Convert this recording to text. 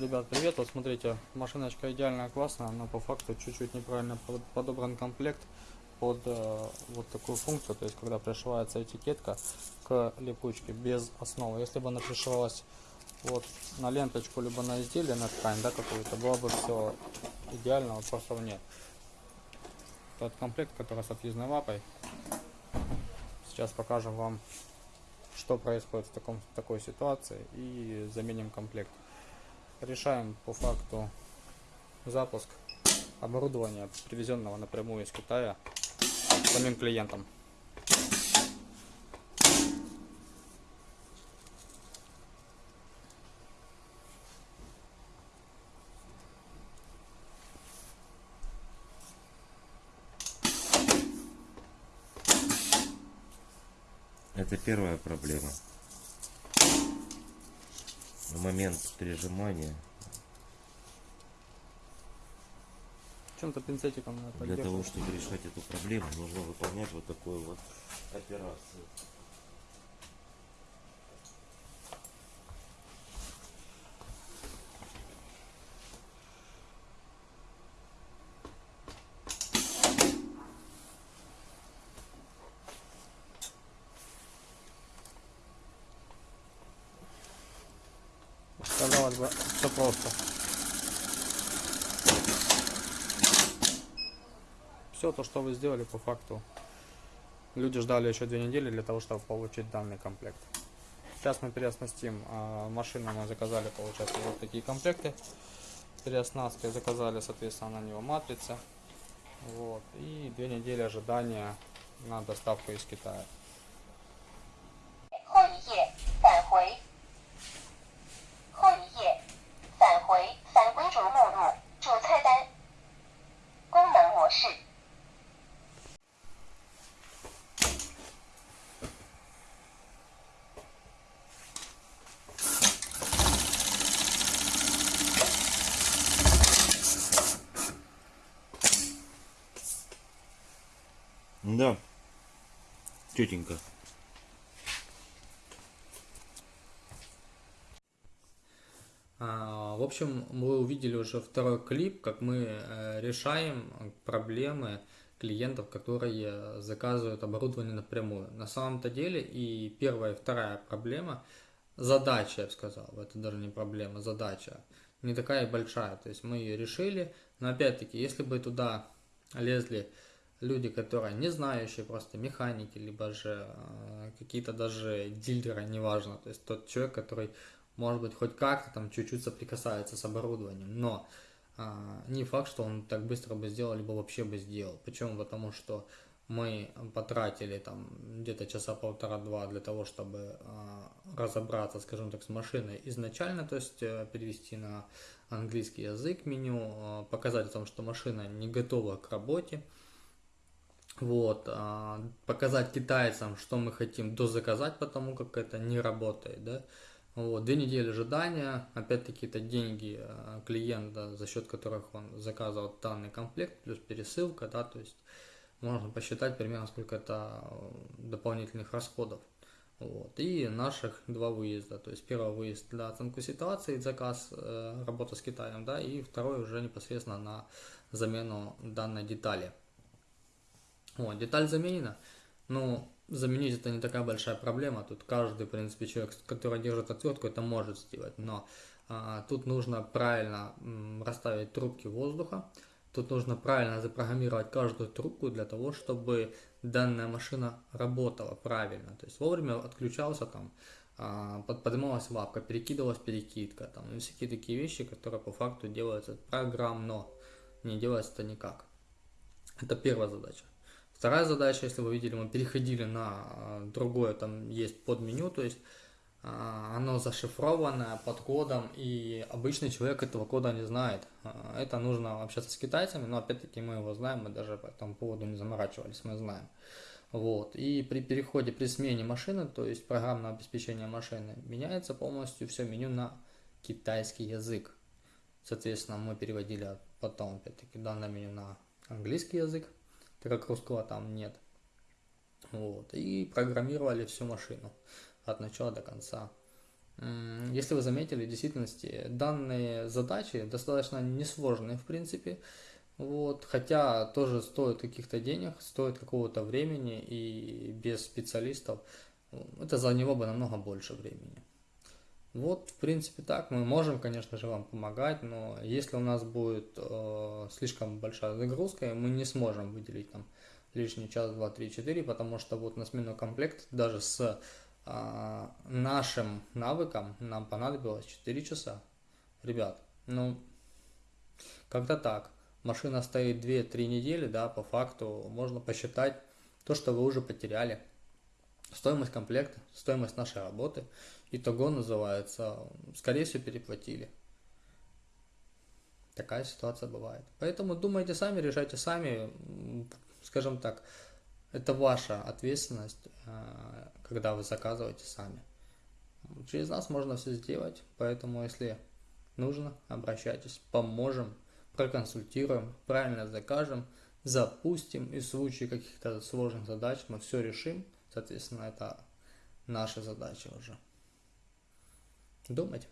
Ребят, привет. Вот смотрите, машиночка идеальная, классная, но по факту чуть-чуть неправильно под- подобран комплект под э, вот такую функцию, то есть когда пришивается этикетка к липучке без основы. Если бы она пришивалась вот на ленточку, либо на изделие, на ткань, да, какую-то, было бы все идеально, вот просто нет. Тот комплект, который с отъездной лапой. Сейчас покажем вам, что происходит в таком, такой ситуации и заменим комплект. Решаем по факту запуск оборудования, привезенного напрямую из Китая самим клиентам. Это первая проблема. В момент прижимания, Чем-то пинцетиком надо для того, чтобы решать эту проблему, нужно выполнять вот такую вот операцию. Бы, все просто. Все то, что вы сделали по факту. Люди ждали еще две недели для того, чтобы получить данный комплект. Сейчас мы переоснастим а, машину, мы заказали, получается, вот такие комплекты. Переоснасткой заказали, соответственно, на него матрицы. Вот. И две недели ожидания на доставку из Китая. Да, тетенька. А, В общем, вы увидели уже второй клип, как мы э, решаем проблемы клиентов, которые заказывают оборудование напрямую. На самом-то деле и первая, и вторая проблема, задача, я бы сказал, это даже не проблема, задача, не такая большая. То есть мы ее решили, но опять-таки, если бы туда лезли люди, которые не знающие, просто механики, либо же э, какие-то даже дилеры, неважно, то есть тот человек, который может быть, хоть как-то там чуть-чуть соприкасается с оборудованием, но а, не факт, что он так быстро бы сделал, либо вообще бы сделал. Почему? Потому что мы потратили там где-то часа полтора-два для того, чтобы а, разобраться, скажем так, с машиной изначально, то есть э, перевести на английский язык меню, а, показать о том, что машина не готова к работе, вот, а, показать китайцам, что мы хотим дозаказать, потому как это не работает, да. Вот, две недели ожидания, опять-таки это деньги а, клиента, за счет которых он заказывал данный комплект, плюс пересылка, да, то есть можно посчитать примерно сколько это э, дополнительных расходов. Вот. И наших два выезда. То есть первый выезд для оценку ситуации, заказ, э, работа с Китаем, да, и второй уже непосредственно на замену данной детали. Вот, деталь заменена. Ну, заменить это не такая большая проблема. Тут каждый, в принципе, человек, который держит отвертку, это может сделать. Но а, тут нужно правильно расставить трубки воздуха. Тут нужно правильно запрограммировать каждую трубку для того, чтобы данная машина работала правильно. То есть вовремя отключался там, а, под- поднималась лапка, перекидывалась перекидка, там, и всякие такие вещи, которые по факту делаются программно. Не делается это никак. Это первая задача. Вторая задача, если вы видели, мы переходили на а, другое, там есть подменю, то есть а, оно зашифрованное под кодом, и обычный человек этого кода не знает. А, Это нужно общаться с китайцами, но опять-таки мы его знаем, мы даже по этому поводу не заморачивались, мы знаем. Вот. И при переходе, при смене машины, то есть программное обеспечение машины, меняется полностью все меню на китайский язык. Соответственно, мы переводили потом, опять-таки, данное меню на английский язык, так как русского там нет. Вот. И программировали всю машину от начала до конца. Если вы заметили, в действительности данные задачи достаточно несложные, в принципе, вот, хотя тоже стоит каких-то денег, стоит какого-то времени, и без специалистов это заняло бы намного больше времени. Вот, в принципе, так. Мы можем, конечно же, вам помогать, но если у нас будет э, слишком большая загрузка, мы не сможем выделить там лишний час, два, три, четыре, потому что вот на смену комплект даже с а, нашим навыкам нам понадобилось 4 часа. Ребят, ну, как-то так. Машина стоит 2-3 недели, да, по факту можно посчитать то, что вы уже потеряли. Стоимость комплекта, стоимость нашей работы. Итого называется, скорее всего, переплатили. Такая ситуация бывает. Поэтому думайте сами, решайте сами. Скажем так, это ваша ответственность, э, когда вы заказываете сами. Через нас можно все сделать, поэтому если нужно, обращайтесь, поможем, проконсультируем, правильно закажем, запустим и в случае каких-то сложных задач мы все решим. Соответственно, это наша задача уже. Думать.